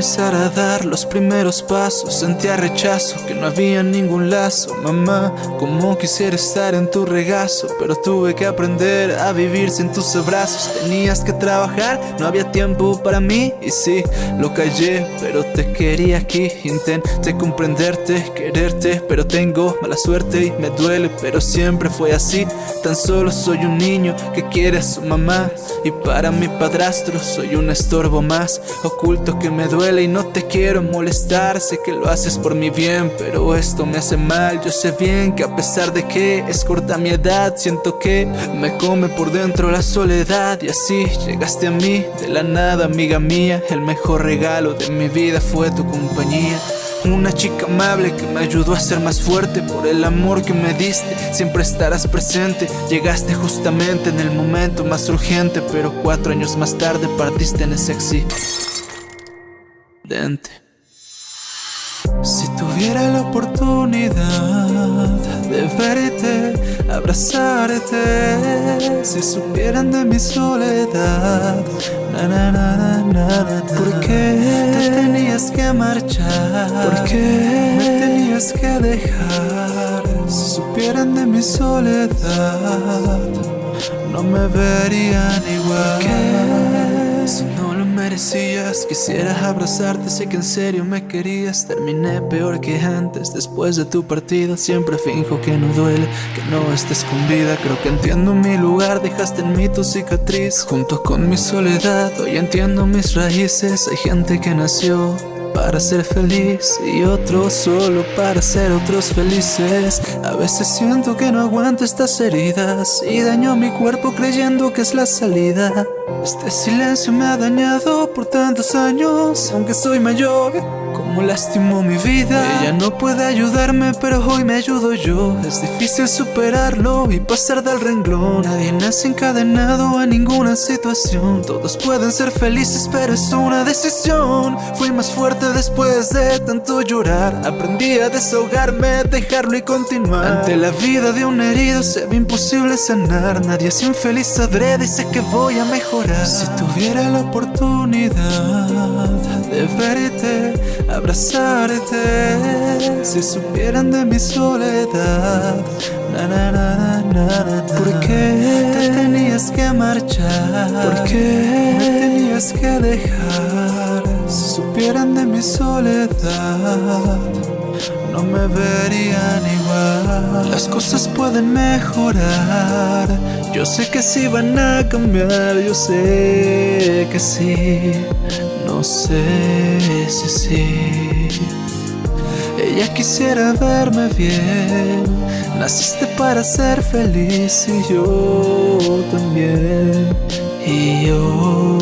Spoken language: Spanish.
empezar a dar los primeros pasos Sentía rechazo, que no había ningún lazo. Mamá, como quisiera estar en tu regazo Pero tuve que aprender a vivir sin tus abrazos. Tenías que trabajar, no había tiempo para mí. Y sí, lo callé, pero te quería aquí. Intenté comprenderte, quererte Pero tengo mala suerte y me duele Pero siempre fue así. Tan solo soy un niño que quiere a su mamá Y para mi padrastro soy un estorbo más Oculto que me duele y no te quiero molestar. Sé que lo haces por mi bien, pero esto me hace mal. Yo sé bien que a pesar de que es corta mi edad Siento que me come por dentro la soledad. Y así llegaste a mí de la nada, amiga mía. El mejor regalo de mi vida fue tu compañía. Una chica amable que me ayudó a ser más fuerte. Por el amor que me diste, siempre estarás presente. Llegaste justamente en el momento más urgente Pero cuatro años más tarde partiste en ese Si tuviera la oportunidad de verte, abrazarte Si supieran de mi soledad ¿Por qué te tenías que marchar? ¿Por qué me tenías que dejar? Si supieran de mi soledad No me verían igual. Si no lo merecías. Quisiera abrazarte Sé que en serio me querías. Terminé peor que antes Después de tu partida. Siempre finjo que no duele Que no estés con vida. Creo que entiendo mi lugar Dejaste en mí tu cicatriz. Junto con mi soledad Hoy entiendo mis raíces. Hay gente que nació para ser feliz y otros solo para ser otros felices. A veces siento que no aguanto estas heridas y daño mi cuerpo creyendo que es la salida Este silencio me ha dañado por tantos años, aunque soy mayor como lastimó mi vida. Ella no puede ayudarme pero hoy me ayudo yo. Es difícil superarlo y pasar del renglón. Nadie nace encadenado a ninguna situación. Todos pueden ser felices pero es una decisión. Fui más fuerte después de tanto llorar. Aprendí a desahogarme, dejarlo y continuar. Ante la vida de un herido se ve imposible sanar. Nadie es infeliz adrede sé que voy a mejorar Si tuviera la oportunidad de verte abrazarte Si supieran de mi soledad ¿Por qué te tenías que marchar? ¿Por qué me tenías que dejar? Si supieran de mi soledad no me verían igual Las cosas pueden mejorar Yo sé que sí van a cambiar Yo sé que sí no sé si sí. Ella quisiera verme bien. Naciste para ser feliz y yo también. Y yo